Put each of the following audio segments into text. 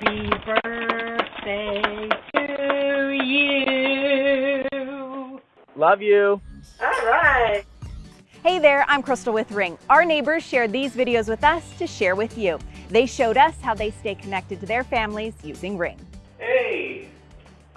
Happy birthday to you. Love you. All right. Hey there, I'm Crystal with Ring. Our neighbors shared these videos with us to share with you. They showed us how they stay connected to their families using Ring.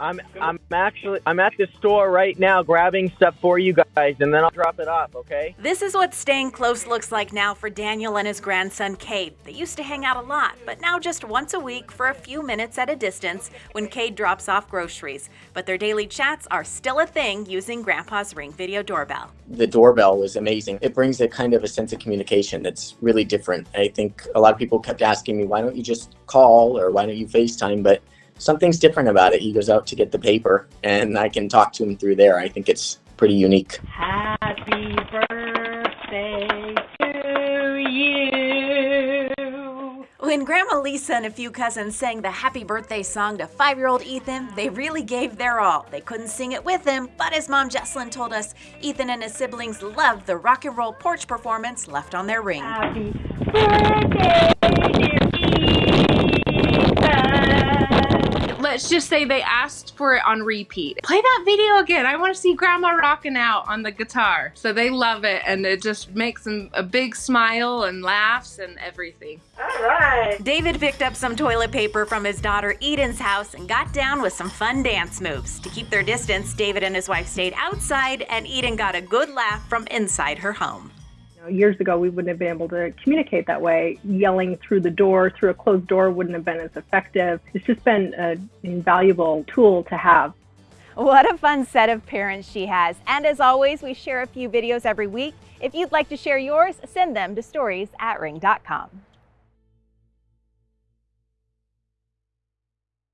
Hey, I'm I'm actually I'm at the store right now grabbing stuff for you guys and then I'll drop it off, okay? This is what staying close looks like now for Daniel and his grandson Cade. They used to hang out a lot, but now just once a week for a few minutes at a distance when Cade drops off groceries. But their daily chats are still a thing using Grandpa's Ring video doorbell. the doorbell was amazing. It brings a kind of a sense of communication that's really different. I think a lot of people kept asking me, why don't you just call or why don't you FaceTime? But something's different about it. He goes out to get the paper and I can talk to him through there. I think it's pretty unique. Happy birthday to you. When Grandma Lisa and a few cousins sang the happy birthday song to five year old Ethan, they really gave their all. They couldn't sing it with him, but as Mom Jesslyn told us, Ethan and his siblings loved the rock and roll porch performance left on their ring. Happy birthday, dear Ethan. Let's just say they asked for it on repeat. Play that video again. I want to see grandma rocking out on the guitar. So they love it and it just makes them a big smile and laughs and everything. All right. David picked up some toilet paper from his daughter Eden's house and got down with some fun dance moves. To keep their distance, David and his wife stayed outside, and Eden got a good laugh from inside her home. Know, years ago, we wouldn't have been able to communicate that way. Yelling through the door, through a closed door, wouldn't have been as effective. It's just been an invaluable tool to have. What a fun set of parents she has. And as always, we share a few videos every week. If you'd like to share yours, send them to stories at ring.com.